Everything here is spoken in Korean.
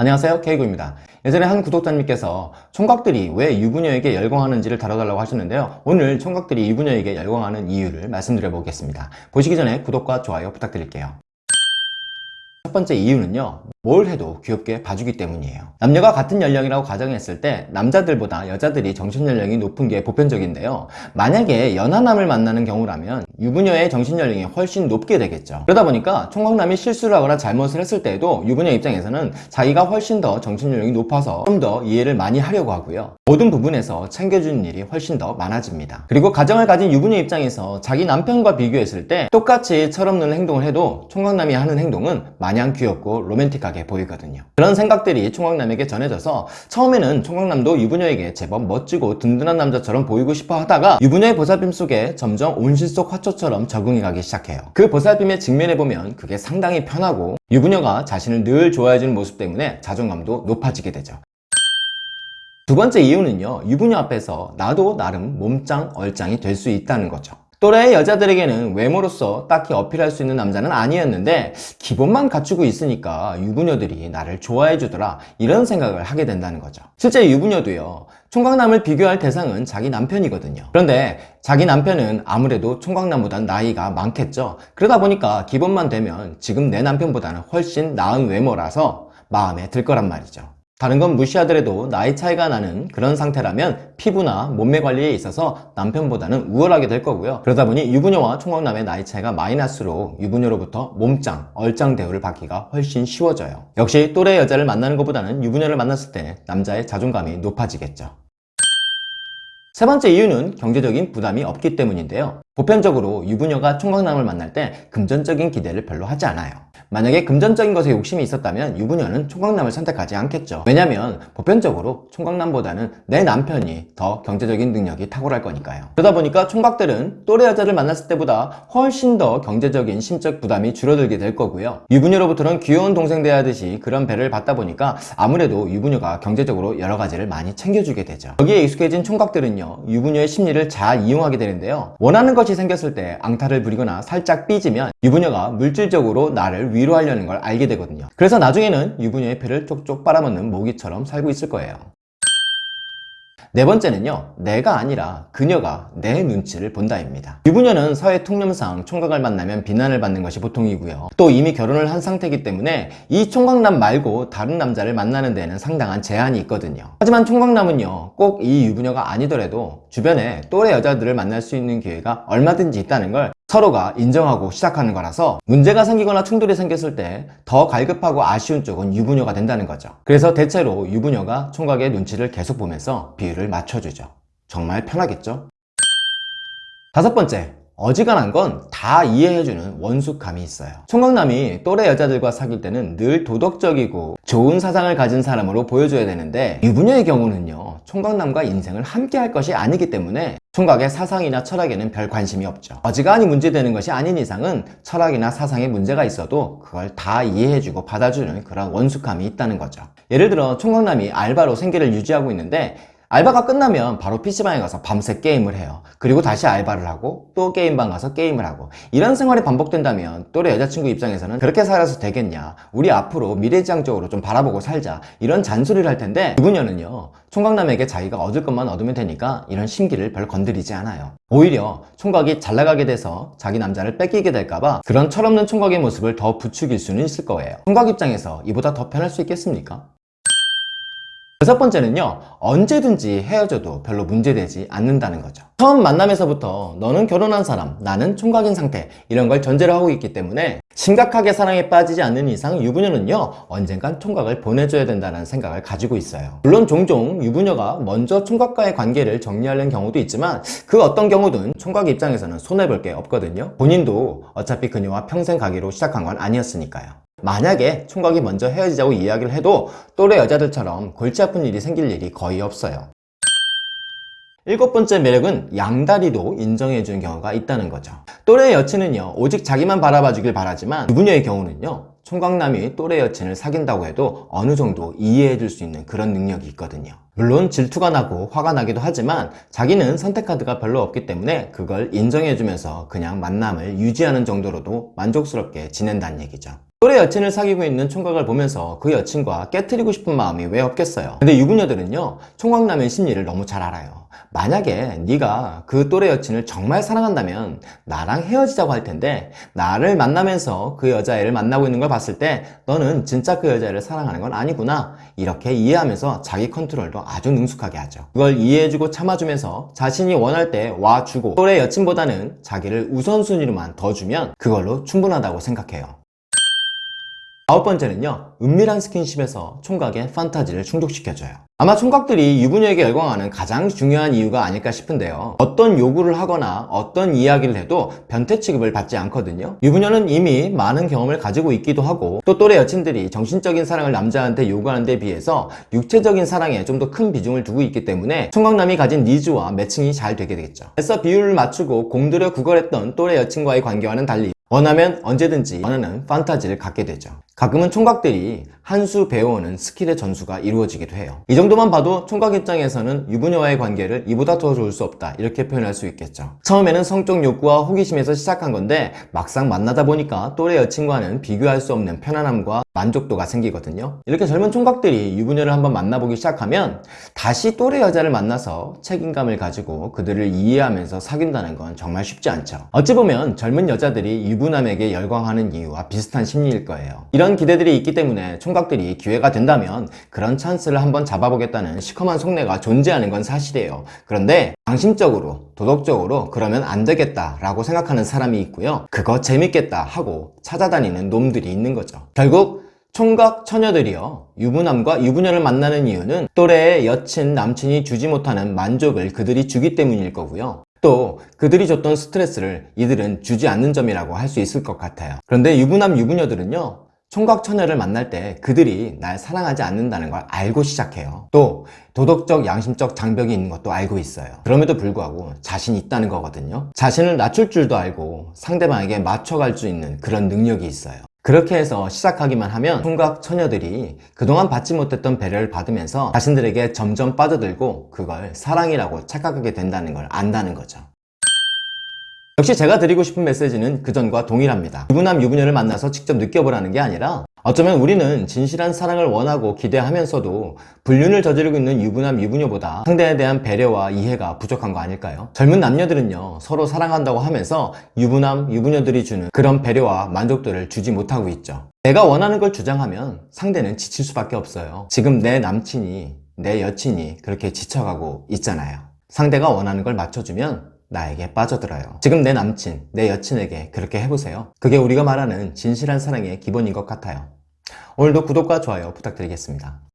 안녕하세요 케이구입니다. 예전에 한 구독자님께서 총각들이 왜 유부녀에게 열광하는지를 다뤄달라고 하셨는데요. 오늘 총각들이 유부녀에게 열광하는 이유를 말씀드려 보겠습니다. 보시기 전에 구독과 좋아요 부탁드릴게요. 첫 번째 이유는요 뭘 해도 귀엽게 봐주기 때문이에요. 남녀가 같은 연령이라고 가정했을 때 남자들보다 여자들이 정신연령이 높은 게 보편적인데요. 만약에 연하남을 만나는 경우라면 유부녀의 정신연령이 훨씬 높게 되겠죠. 그러다 보니까 총각남이 실수를 하거나 잘못을 했을 때에도 유부녀 입장에서는 자기가 훨씬 더 정신연령이 높아서 좀 더 이해를 많이 하려고 하고요. 모든 부분에서 챙겨주는 일이 훨씬 더 많아집니다. 그리고 가정을 가진 유부녀 입장에서 자기 남편과 비교했을 때 똑같이 철없는 행동을 해도 총각남이 하는 행동은 마냥 귀엽고 로맨틱하게 보이거든요. 그런 생각들이 총각남에게 전해져서 처음에는 총각남도 유부녀에게 제법 멋지고 든든한 남자처럼 보이고 싶어 하다가 유부녀의 보살핌 속에 점점 온실 속 화초처럼 적응해 가기 시작해요. 그 보살핌에 직면해보면 그게 상당히 편하고 유부녀가 자신을 늘 좋아해주는 모습 때문에 자존감도 높아지게 되죠. 두 번째 이유는요 유부녀 앞에서 나도 나름 몸짱 얼짱이 될 수 있다는 거죠 또래의 여자들에게는 외모로서 딱히 어필할 수 있는 남자는 아니었는데 기본만 갖추고 있으니까 유부녀들이 나를 좋아해 주더라 이런 생각을 하게 된다는 거죠. 실제 유부녀도요. 총각남을 비교할 대상은 자기 남편이거든요. 그런데 자기 남편은 아무래도 총각남보단 나이가 많겠죠. 그러다 보니까 기본만 되면 지금 내 남편보다는 훨씬 나은 외모라서 마음에 들 거란 말이죠 다른 건 무시하더라도 나이 차이가 나는 그런 상태라면 피부나 몸매 관리에 있어서 남편보다는 우월하게 될 거고요. 그러다 보니 유부녀와 총각남의 나이 차이가 날수록 유부녀로부터 몸짱, 얼짱 대우를 받기가 훨씬 쉬워져요. 역시 또래 여자를 만나는 것보다는 유부녀를 만났을 때 남자의 자존감이 높아지겠죠. 세 번째 이유는 경제적인 부담이 없기 때문인데요. 보편적으로 유부녀가 총각남을 만날 때 금전적인 기대를 별로 하지 않아요 만약에 금전적인 것에 욕심이 있었다면 유부녀는 총각남을 선택하지 않겠죠. 왜냐면 보편적으로 총각남보다는 내 남편이 더 경제적인 능력이 탁월할 거니까요. 그러다 보니까 총각들은 또래 여자를 만났을 때보다 훨씬 더 경제적인 심적 부담이 줄어들게 될 거고요. 유부녀로부터는 귀여운 동생 대하듯이 그런 배를 받다 보니까 아무래도 유부녀가 경제적으로 여러 가지를 많이 챙겨주게 되죠. 여기에 익숙해진 총각들은요 유부녀의 심리를 잘 이용하게 되는데요. 원하는 것이 생겼을 때 앙탈을 부리거나 살짝 삐지면 유부녀가 물질적으로 나를 위 로하려는 걸 알게 되거든요. 그래서 나중에는 유부녀의 배를 쪽쪽 빨아먹는 모기처럼 살고 있을 거예요. 네 번째는요 내가 아니라 그녀가 내 눈치를 본다입니다. 유부녀는 사회 통념상 총각을 만나면 비난을 받는 것이 보통이고요. 또 이미 결혼을 한 상태이기 때문에 이 총각남 말고 다른 남자를 만나는 데는 상당한 제한이 있거든요. 하지만 총각남은요 꼭 이 유부녀가 아니더라도 주변에 또래 여자들을 만날 수 있는 기회가 얼마든지 있다는 걸 서로가 인정하고 시작하는 거라서 문제가 생기거나 충돌이 생겼을 때 더 갈급하고 아쉬운 쪽은 유부녀가 된다는 거죠 그래서 대체로 유부녀가 총각의 눈치를 계속 보면서 비율을 맞춰주죠 정말 편하겠죠? 다섯 번째 어지간한 건 다 이해해주는 원숙감이 있어요. 총각남이 또래 여자들과 사귈 때는 늘 도덕적이고 좋은 사상을 가진 사람으로 보여줘야 되는데 유부녀의 경우는요 총각남과 인생을 함께 할 것이 아니기 때문에 총각의 사상이나 철학에는 별 관심이 없죠. 어지간히 문제되는 것이 아닌 이상은 철학이나 사상에 문제가 있어도 그걸 다 이해해주고 받아주는 그런 원숙함이 있다는 거죠. 예를 들어 총각남이 알바로 생계를 유지하고 있는데 알바가 끝나면 바로 PC방에 가서 밤새 게임을 해요. 그리고 다시 알바를 하고 또 게임방 가서 게임을 하고. 이런 생활이 반복된다면 또래 여자친구 입장에서는 그렇게 살아서 되겠냐? 우리 앞으로 미래지향적으로 좀 바라보고 살자. 이런 잔소리를 할 텐데 유부녀는요 총각남에게 자기가 얻을 것만 얻으면 되니까 이런 심기를 별 건드리지 않아요. 오히려 총각이 잘 나가게 돼서 자기 남자를 뺏기게 될까봐 그런 철없는 총각의 모습을 더 부추길 수는 있을 거예요. 총각 입장에서 이보다 더 편할 수 있겠습니까? 여섯 번째는요 언제든지 헤어져도 별로 문제되지 않는다는 거죠. 처음 만남에서부터 너는 결혼한 사람 나는 총각인 상태 이런 걸 전제로 하고 있기 때문에 심각하게 사랑에 빠지지 않는 이상 유부녀는요 언젠간 총각을 보내줘야 된다는 생각을 가지고 있어요. 물론 종종 유부녀가 먼저 총각과의 관계를 정리하려는 경우도 있지만 그 어떤 경우든 총각 입장에서는 손해볼 게 없거든요. 본인도 어차피 그녀와 평생 가기로 시작한 건 아니었으니까요 만약에 총각이 먼저 헤어지자고 이야기를 해도 또래 여자들처럼 골치 아픈 일이 생길 일이 거의 없어요. 일곱 번째 매력은 양다리도 인정해 주는 경우가 있다는 거죠. 또래 여친은요 오직 자기만 바라봐 주길 바라지만 유부녀의 경우는요 총각남이 또래 여친을 사귄다고 해도 어느 정도 이해해 줄 수 있는 그런 능력이 있거든요. 물론 질투가 나고 화가 나기도 하지만 자기는 선택 카드가 별로 없기 때문에 그걸 인정해 주면서 그냥 만남을 유지하는 정도로도 만족스럽게 지낸다는 얘기죠 또래 여친을 사귀고 있는 총각을 보면서 그 여친과 깨트리고 싶은 마음이 왜 없겠어요? 근데 유부녀들은요 총각남의 심리를 너무 잘 알아요. 만약에 네가 그 또래 여친을 정말 사랑한다면 나랑 헤어지자고 할 텐데 나를 만나면서 그 여자애를 만나고 있는 걸 봤을 때 너는 진짜 그 여자애를 사랑하는 건 아니구나. 이렇게 이해하면서 자기 컨트롤도 아주 능숙하게 하죠. 그걸 이해해주고 참아주면서 자신이 원할 때 와주고 또래 여친보다는 자기를 우선순위로만 더 주면 그걸로 충분하다고 생각해요 아홉 번째는요 은밀한 스킨십에서 총각의 판타지를 충족시켜줘요. 아마 총각들이 유부녀에게 열광하는 가장 중요한 이유가 아닐까 싶은데요. 어떤 요구를 하거나 어떤 이야기를 해도 변태 취급을 받지 않거든요. 유부녀는 이미 많은 경험을 가지고 있기도 하고 또 또래 여친들이 정신적인 사랑을 남자한테 요구하는 데 비해서 육체적인 사랑에 좀 더 큰 비중을 두고 있기 때문에 총각남이 가진 니즈와 매칭이 잘 되게 되겠죠. 그래서 비율을 맞추고 공들여 구걸했던 또래 여친과의 관계와는 달리 원하면 언제든지 원하는 판타지를 갖게 되죠 가끔은 총각들이 한 수 배워오는 스킬의 전수가 이루어지기도 해요. 이 정도만 봐도 총각 입장에서는 유부녀와의 관계를 이보다 더 좋을 수 없다 이렇게 표현할 수 있겠죠. 처음에는 성적 욕구와 호기심에서 시작한 건데 막상 만나다 보니까 또래 여친과는 비교할 수 없는 편안함과 만족도가 생기거든요. 이렇게 젊은 총각들이 유부녀를 한번 만나보기 시작하면 다시 또래 여자를 만나서 책임감을 가지고 그들을 이해하면서 사귄다는 건 정말 쉽지 않죠. 어찌 보면 젊은 여자들이 유부남에게 열광하는 이유와 비슷한 심리일 거예요 이런 기대들이 있기 때문에 총각들이 기회가 된다면 그런 찬스를 한번 잡아보겠다는 시커먼 속내가 존재하는 건 사실이에요. 그런데 양심적으로 도덕적으로 그러면 안 되겠다 라고 생각하는 사람이 있고요. 그거 재밌겠다 하고 찾아다니는 놈들이 있는 거죠. 결국 총각 처녀들이요. 유부남과 유부녀를 만나는 이유는 또래의 여친 남친이 주지 못하는 만족을 그들이 주기 때문일 거고요. 또 그들이 줬던 스트레스를 이들은 주지 않는 점이라고 할 수 있을 것 같아요. 그런데 유부남 유부녀들은요 총각 처녀를 만날 때 그들이 날 사랑하지 않는다는 걸 알고 시작해요. 또 도덕적 양심적 장벽이 있는 것도 알고 있어요. 그럼에도 불구하고 자신이 있다는 거거든요. 자신을 낮출 줄도 알고 상대방에게 맞춰갈 수 있는 그런 능력이 있어요. 그렇게 해서 시작하기만 하면 총각 처녀들이 그동안 받지 못했던 배려를 받으면서 자신들에게 점점 빠져들고 그걸 사랑이라고 착각하게 된다는 걸 안다는 거죠 역시 제가 드리고 싶은 메시지는 그전과 동일합니다. 유부남 유부녀를 만나서 직접 느껴보라는 게 아니라 어쩌면 우리는 진실한 사랑을 원하고 기대하면서도 불륜을 저지르고 있는 유부남 유부녀보다 상대에 대한 배려와 이해가 부족한 거 아닐까요? 젊은 남녀들은요 서로 사랑한다고 하면서 유부남 유부녀들이 주는 그런 배려와 만족도를 주지 못하고 있죠. 내가 원하는 걸 주장하면 상대는 지칠 수밖에 없어요. 지금 내 남친이 내 여친이 그렇게 지쳐가고 있잖아요. 상대가 원하는 걸 맞춰주면 나에게 빠져들어요. 지금 내 남친, 내 여친에게 그렇게 해보세요. 그게 우리가 말하는 진실한 사랑의 기본인 것 같아요. 오늘도 구독과 좋아요 부탁드리겠습니다